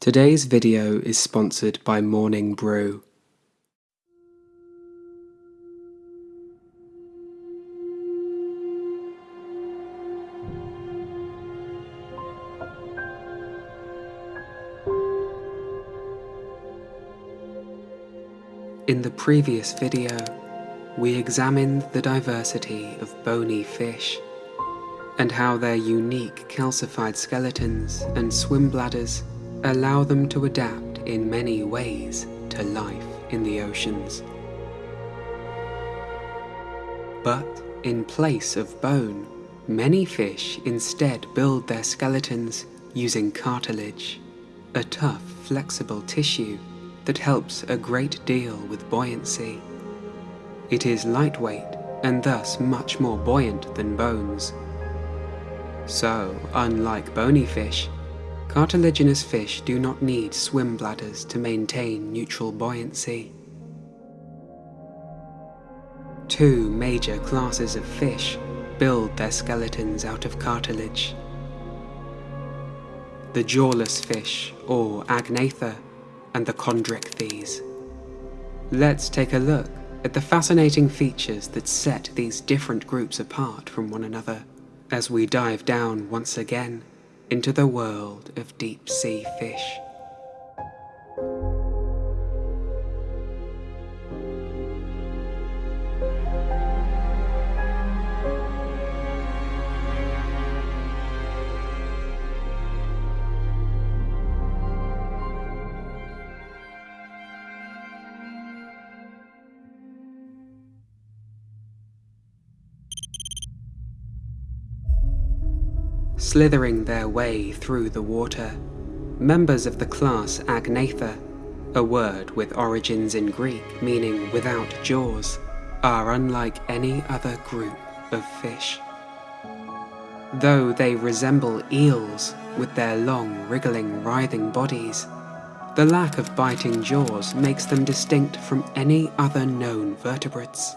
Today's video is sponsored by Morning Brew. In the previous video, we examined the diversity of bony fish and how their unique calcified skeletons and swim bladders allow them to adapt in many ways to life in the oceans. But in place of bone, many fish instead build their skeletons using cartilage, a tough, flexible tissue that helps a great deal with buoyancy. It is lightweight and thus much more buoyant than bones. So, unlike bony fish, cartilaginous fish do not need swim bladders to maintain neutral buoyancy. Two major classes of fish build their skeletons out of cartilage. The jawless fish, or agnatha, and the chondrichthyes. Let's take a look at the fascinating features that set these different groups apart from one another as we dive down once again into the world of deep sea fish. Slithering their way through the water. Members of the class Agnatha, a word with origins in Greek meaning without jaws, are unlike any other group of fish. Though they resemble eels with their long, wriggling, writhing bodies, the lack of biting jaws makes them distinct from any other known vertebrates.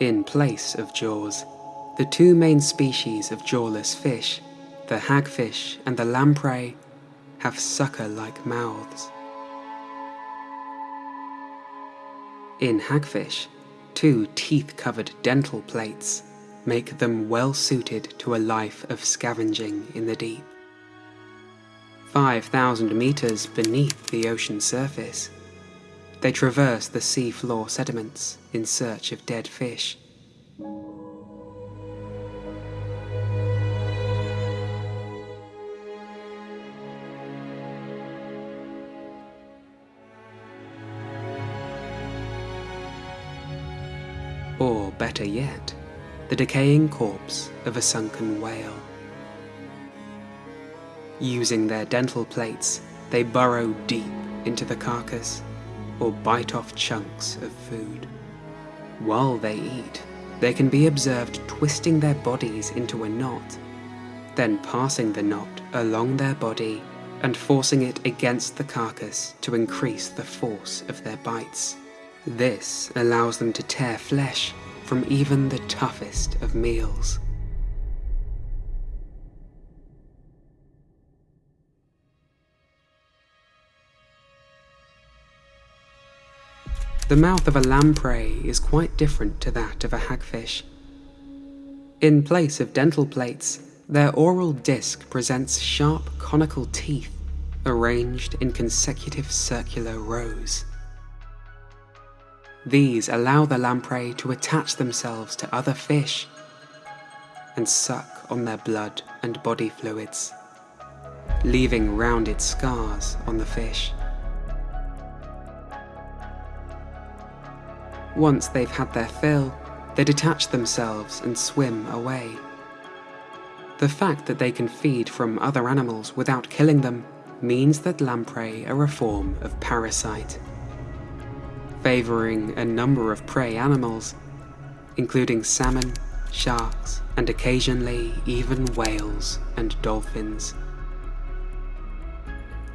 In place of jaws, the two main species of jawless fish, the hagfish and the lamprey, have sucker-like mouths. In hagfish, two teeth-covered dental plates make them well suited to a life of scavenging in the deep. 5,000 meters beneath the ocean surface, they traverse the seafloor sediments in search of dead fish yet, the decaying corpse of a sunken whale. Using their dental plates, they burrow deep into the carcass or bite off chunks of food. While they eat, they can be observed twisting their bodies into a knot, then passing the knot along their body and forcing it against the carcass to increase the force of their bites. This allows them to tear flesh from even the toughest of meals. The mouth of a lamprey is quite different to that of a hagfish. In place of dental plates, their oral disc presents sharp conical teeth arranged in consecutive circular rows. These allow the lamprey to attach themselves to other fish and suck on their blood and body fluids, leaving rounded scars on the fish. Once they've had their fill, they detach themselves and swim away. The fact that they can feed from other animals without killing them means that lamprey are a form of parasite favouring a number of prey animals, including salmon, sharks, and occasionally even whales and dolphins.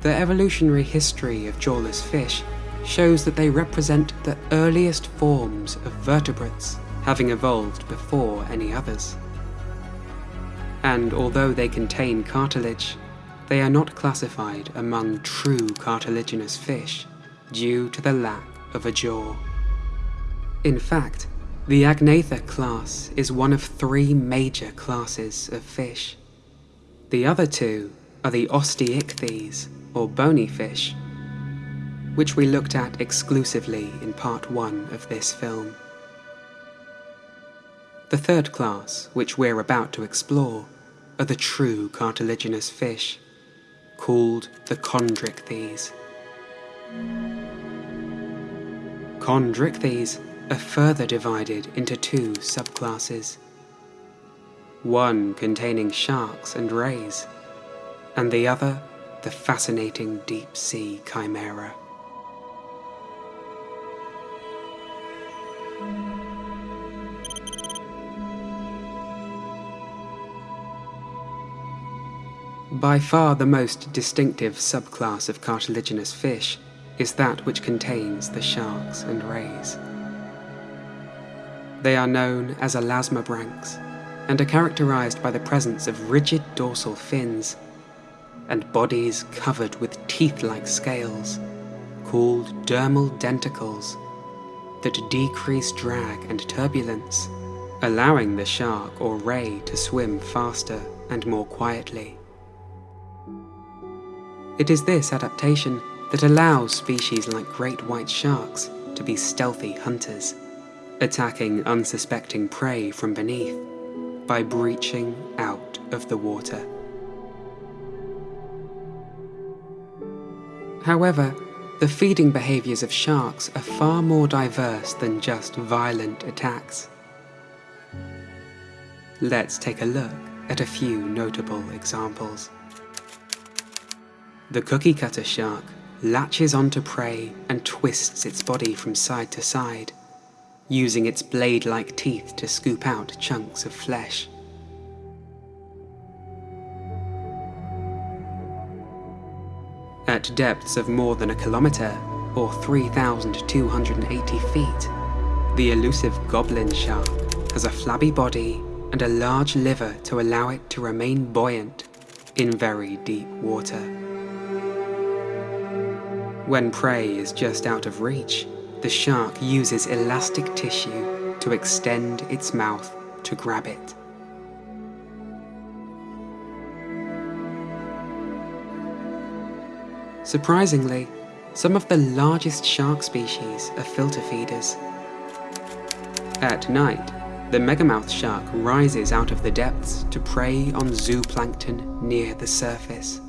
The evolutionary history of jawless fish shows that they represent the earliest forms of vertebrates, having evolved before any others. And although they contain cartilage, they are not classified among true cartilaginous fish due to the lack of a jaw. In fact, the Agnatha class is one of three major classes of fish. The other two are the osteichthyes, or bony fish, which we looked at exclusively in part one of this film. The third class, which we're about to explore, are the true cartilaginous fish, called the chondrichthyes. Chondrichthyes are further divided into two subclasses. One containing sharks and rays, and the other the fascinating deep sea chimera. By far the most distinctive subclass of cartilaginous fish is that which contains the sharks and rays. They are known as elasmobranchs and are characterized by the presence of rigid dorsal fins and bodies covered with teeth-like scales called dermal denticles that decrease drag and turbulence, allowing the shark or ray to swim faster and more quietly. It is this adaptation that allows species like great white sharks to be stealthy hunters, attacking unsuspecting prey from beneath by breaching out of the water. However, the feeding behaviours of sharks are far more diverse than just violent attacks. Let's take a look at a few notable examples. The cookie cutter shark latches onto prey and twists its body from side to side, using its blade-like teeth to scoop out chunks of flesh. At depths of more than a kilometre, or 3,280 feet, the elusive goblin shark has a flabby body and a large liver to allow it to remain buoyant in very deep water. When prey is just out of reach, the shark uses elastic tissue to extend its mouth to grab it. Surprisingly, some of the largest shark species are filter feeders. At night, the megamouth shark rises out of the depths to prey on zooplankton near the surface.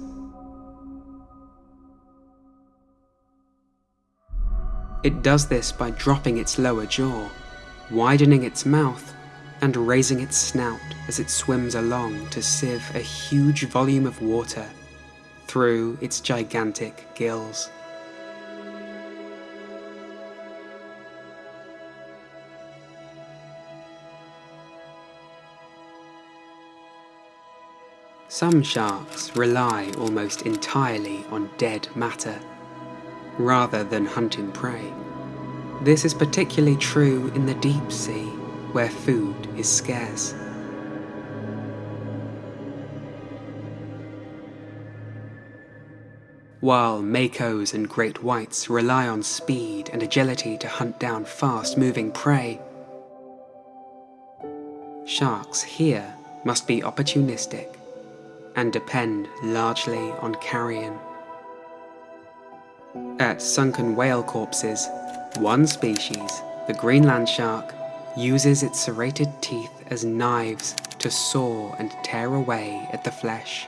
It does this by dropping its lower jaw, widening its mouth, and raising its snout as it swims along to sieve a huge volume of water through its gigantic gills. Some sharks rely almost entirely on dead matter rather than hunting prey. This is particularly true in the deep sea, where food is scarce. While makos and great whites rely on speed and agility to hunt down fast-moving prey, sharks here must be opportunistic and depend largely on carrion. At sunken whale corpses, one species, the Greenland shark, uses its serrated teeth as knives to saw and tear away at the flesh.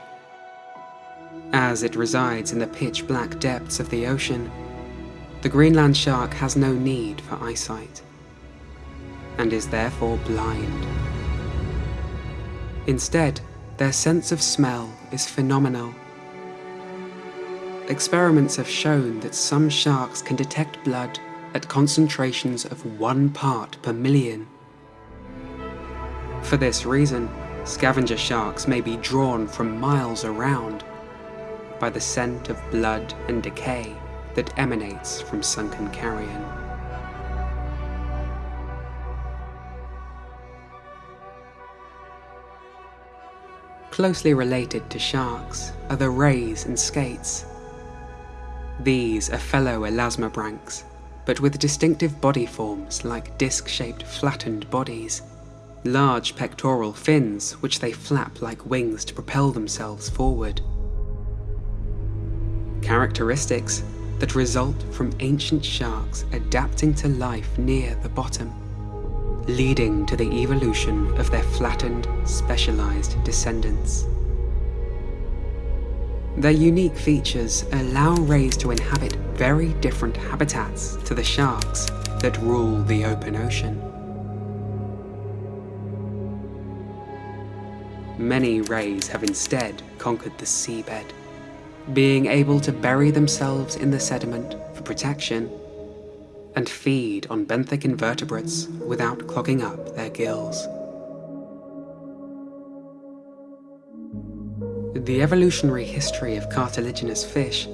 As it resides in the pitch black depths of the ocean, the Greenland shark has no need for eyesight, and is therefore blind. Instead, their sense of smell is phenomenal Experiments have shown that some sharks can detect blood at concentrations of one part per million. For this reason, scavenger sharks may be drawn from miles around by the scent of blood and decay that emanates from sunken carrion. closely related to sharks are the rays and skates. These are fellow elasmobranchs, but with distinctive body forms like disc-shaped flattened bodies, large pectoral fins which they flap like wings to propel themselves forward. Characteristics that result from ancient sharks adapting to life near the bottom, leading to the evolution of their flattened, specialized descendants. Their unique features allow rays to inhabit very different habitats to the sharks that rule the open ocean. Many rays have instead conquered the seabed, being able to bury themselves in the sediment for protection and feed on benthic invertebrates without clogging up their gills. The evolutionary history of cartilaginous fish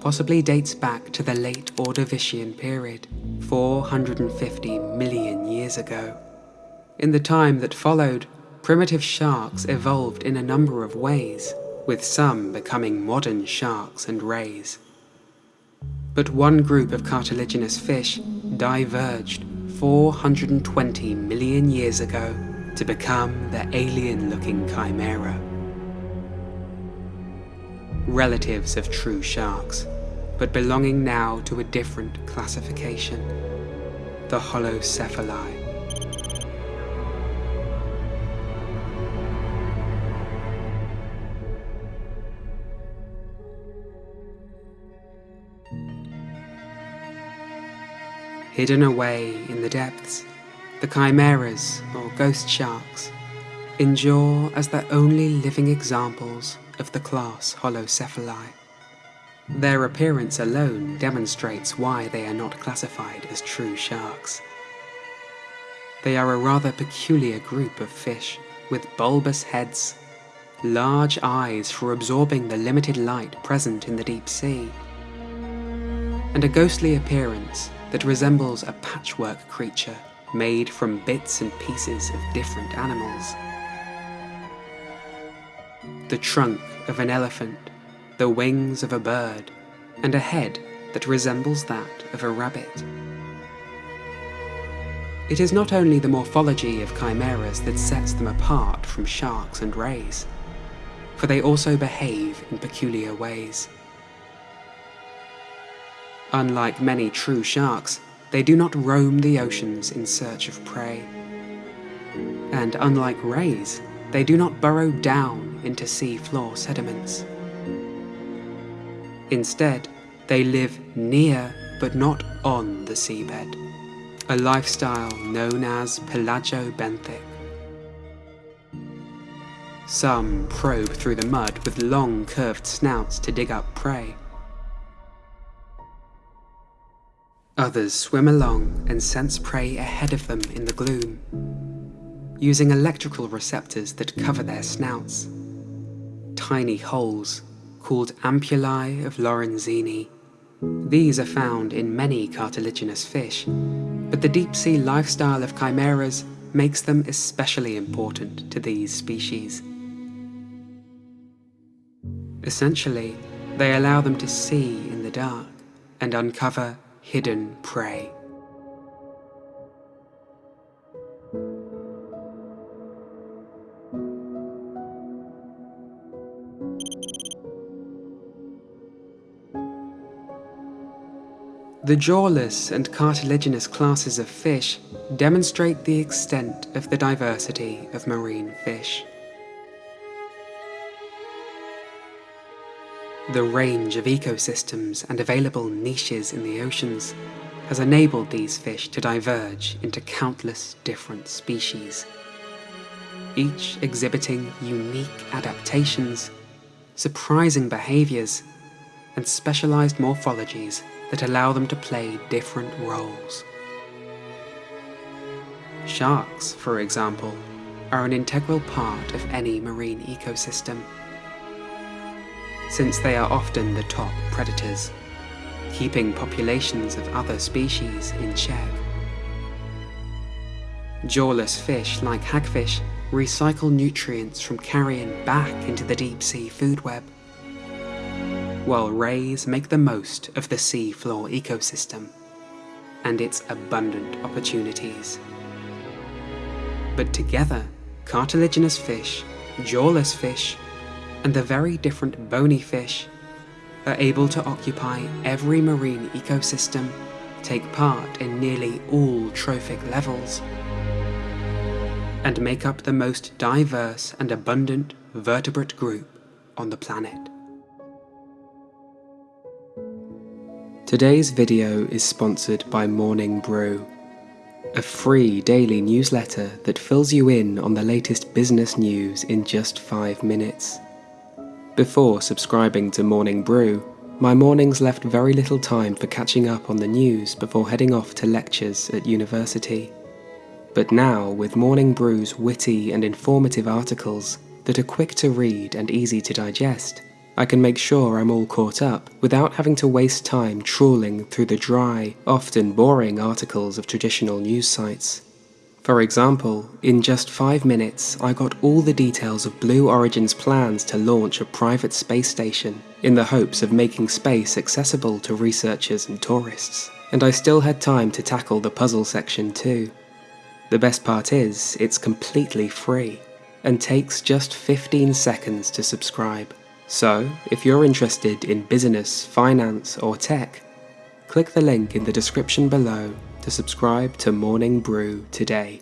possibly dates back to the late Ordovician period, 450 million years ago. In the time that followed, primitive sharks evolved in a number of ways, with some becoming modern sharks and rays. But one group of cartilaginous fish diverged 420 million years ago to become the alien-looking chimera. Relatives of true sharks, but belonging now to a different classification, the holocephali. Hidden away in the depths, the chimeras, or ghost sharks, endure as the only living examples of the class Holocephali. Their appearance alone demonstrates why they are not classified as true sharks. They are a rather peculiar group of fish with bulbous heads, large eyes for absorbing the limited light present in the deep sea, and a ghostly appearance that resembles a patchwork creature made from bits and pieces of different animals. The trunk of an elephant, the wings of a bird, and a head that resembles that of a rabbit. It is not only the morphology of chimeras that sets them apart from sharks and rays, for they also behave in peculiar ways. Unlike many true sharks, they do not roam the oceans in search of prey. And unlike rays, they do not burrow down into sea floor sediments. Instead, they live near but not on the seabed, a lifestyle known as pelagobenthic. Some probe through the mud with long curved snouts to dig up prey, Others swim along and sense prey ahead of them in the gloom, using electrical receptors that cover their snouts. Tiny holes, called ampullae of Lorenzini. These are found in many cartilaginous fish, but the deep-sea lifestyle of chimeras makes them especially important to these species. Essentially, they allow them to see in the dark and uncover hidden prey. The jawless and cartilaginous classes of fish demonstrate the extent of the diversity of marine fish. The range of ecosystems and available niches in the oceans has enabled these fish to diverge into countless different species, each exhibiting unique adaptations, surprising behaviours, and specialised morphologies that allow them to play different roles. Sharks, for example, are an integral part of any marine ecosystem since they are often the top predators, keeping populations of other species in check. Jawless fish like hagfish recycle nutrients from carrion back into the deep sea food web, while rays make the most of the sea floor ecosystem and its abundant opportunities. But together, cartilaginous fish, jawless fish, and the very different bony fish are able to occupy every marine ecosystem, take part in nearly all trophic levels, and make up the most diverse and abundant vertebrate group on the planet. Today's video is sponsored by Morning Brew, a free daily newsletter that fills you in on the latest business news in just 5 minutes. Before subscribing to Morning Brew, my mornings left very little time for catching up on the news before heading off to lectures at university. But now, with Morning Brew's witty and informative articles that are quick to read and easy to digest, I can make sure I'm all caught up without having to waste time trawling through the dry, often boring articles of traditional news sites. For example, in just 5 minutes I got all the details of Blue Origin's plans to launch a private space station in the hopes of making space accessible to researchers and tourists. And I still had time to tackle the puzzle section too. The best part is, it's completely free, and takes just 15 seconds to subscribe. So, if you're interested in business, finance, or tech, click the link in the description below to subscribe to Morning Brew today.